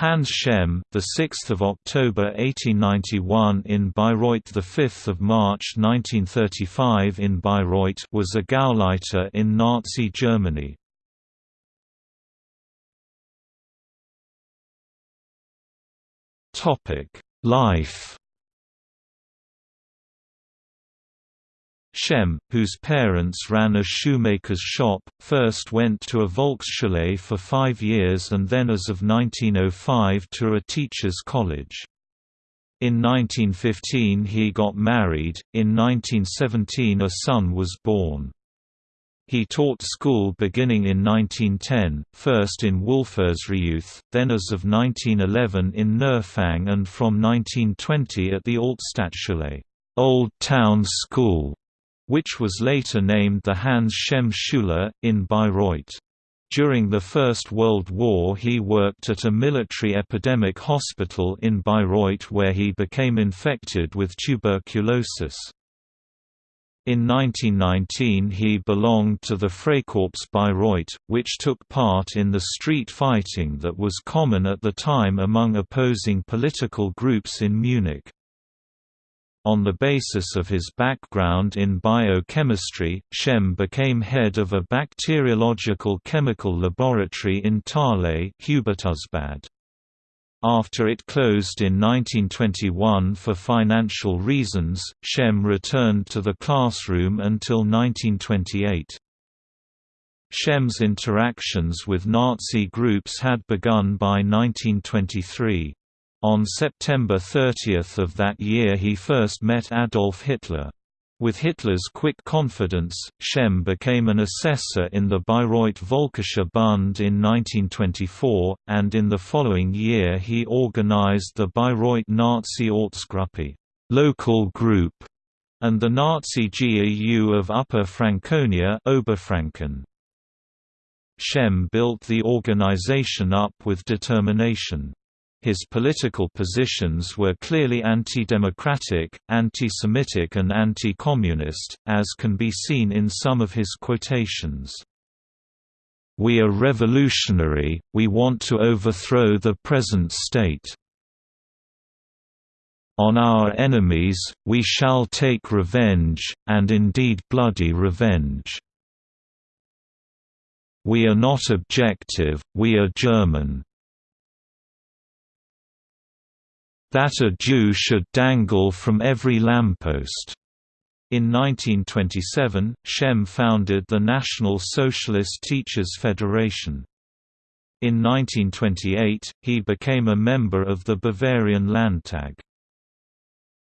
Hans Schemm, the 6th of October 1891 in Bayreuth, the 5th of March 1935 in Bayreuth, was a Gauleiter in Nazi Germany. Topic: Life Schemm, whose parents ran a shoemaker's shop, first went to a Volksschule for five years and then as of 1905 to a teacher's college. In 1915 he got married, in 1917 a son was born. He taught school beginning in 1910, first in Wolfersreuth, then as of 1911 in Neufang and from 1920 at the Altstadtschule Old Town School which was later named the Hans Schemm Schule, in Bayreuth. During the First World War he worked at a military epidemic hospital in Bayreuth where he became infected with tuberculosis. In 1919 he belonged to the Freikorps Bayreuth, which took part in the street fighting that was common at the time among opposing political groups in Munich. On the basis of his background in biochemistry, Schemm became head of a bacteriological chemical laboratory in Thalet After it closed in 1921 for financial reasons, Schemm returned to the classroom until 1928. Schemm's interactions with Nazi groups had begun by 1923. On September 30 of that year he first met Adolf Hitler. With Hitler's quick confidence, Schemm became an assessor in the Bayreuth Volkischer Bund in 1924, and in the following year he organized the Bayreuth Nazi Ortsgruppe local group, and the Nazi GAU of Upper Franconia Oberfranken. Schemm built the organization up with determination. His political positions were clearly anti-democratic, anti-Semitic and anti-communist, as can be seen in some of his quotations. We are revolutionary, we want to overthrow the present state. On our enemies, we shall take revenge, and indeed bloody revenge. We are not objective, we are German. That a Jew should dangle from every lamppost. In 1927, Schemm founded the National Socialist Teachers Federation. In 1928, he became a member of the Bavarian Landtag.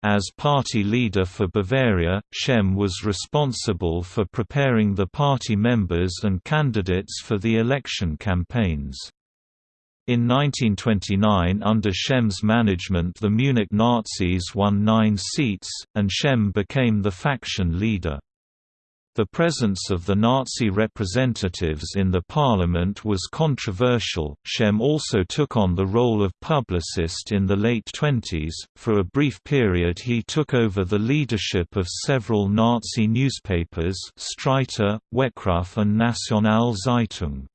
As party leader for Bavaria, Schemm was responsible for preparing the party members and candidates for the election campaigns. In 1929 under Schemm's management the Munich Nazis won nine seats, and Schemm became the faction leader. The presence of the Nazi representatives in the parliament was controversial. Schemm also took on the role of publicist in the late 20s. For a brief period, he took over the leadership of several Nazi newspapers Streiter, Weckruf, and Nationale Zeitung.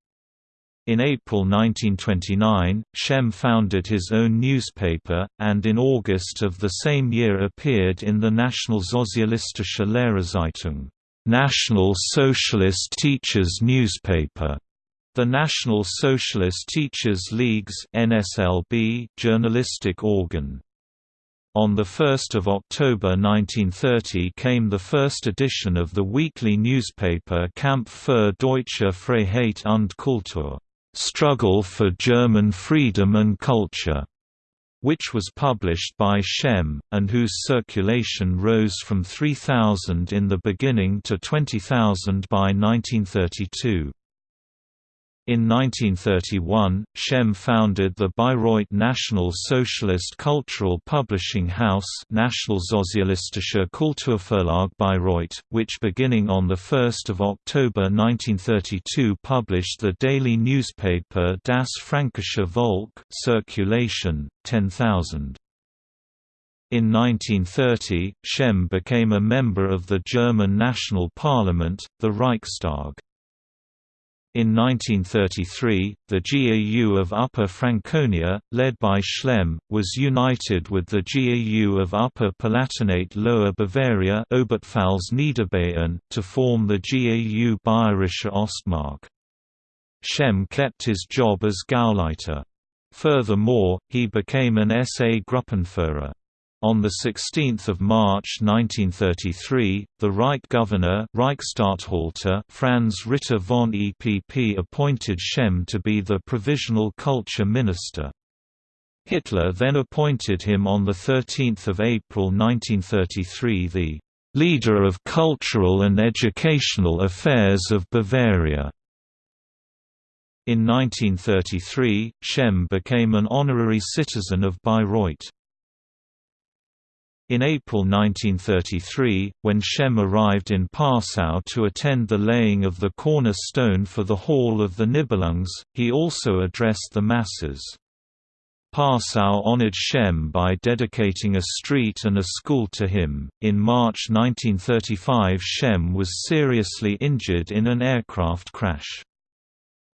In April 1929, Schemm founded his own newspaper, and in August of the same year appeared in the Nationalsozialistische Lehrerzeitung National Socialist Teachers Newspaper, the National Socialist Teachers League's NSLB journalistic organ. On 1 October 1930 came the first edition of the weekly newspaper Kampf für deutsche Freiheit und Kultur Struggle for German Freedom and Culture, which was published by Schemm, and whose circulation rose from 3,000 in the beginning to 20,000 by 1932. In 1931, Schemm founded the Bayreuth National Socialist Cultural Publishing House Nationalsozialistische Kulturverlag Bayreuth, which beginning on 1 October 1932 published the daily newspaper Das Fränkische Volk circulation, 10,000. In 1930, Schemm became a member of the German National Parliament, the Reichstag. In 1933, the GAU of Upper Franconia, led by Schemm, was united with the GAU of Upper Palatinate Lower Bavaria to form the GAU Bayerische Ostmark. Schemm kept his job as Gauleiter. Furthermore, he became an SA Gruppenführer. On 16 March 1933, the Reich governor Reichsstatthalter Franz Ritter von EPP appointed Schemm to be the provisional culture minister. Hitler then appointed him on 13 April 1933 the «leader of cultural and educational affairs of Bavaria». In 1933, Schemm became an honorary citizen of Bayreuth. In April 1933, when Schemm arrived in Passau to attend the laying of the cornerstone for the Hall of the Nibelungs, he also addressed the masses. Passau honored Schemm by dedicating a street and a school to him. In March 1935, Schemm was seriously injured in an aircraft crash.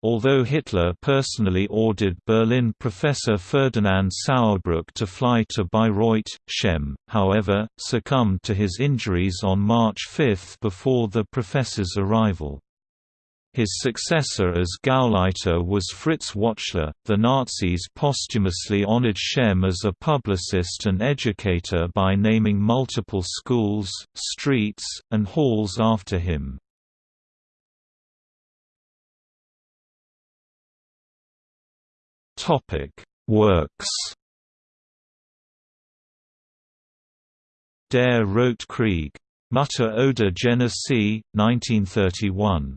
Although Hitler personally ordered Berlin professor Ferdinand Sauerbruch to fly to Bayreuth, Schemm, however, succumbed to his injuries on March 5 before the professor's arrival. His successor as Gauleiter was Fritz Wächtler. The Nazis posthumously honored Schemm as a publicist and educator by naming multiple schools, streets, and halls after him. Works. Der Rote Krieg. Mutter oder Genesee, 1931.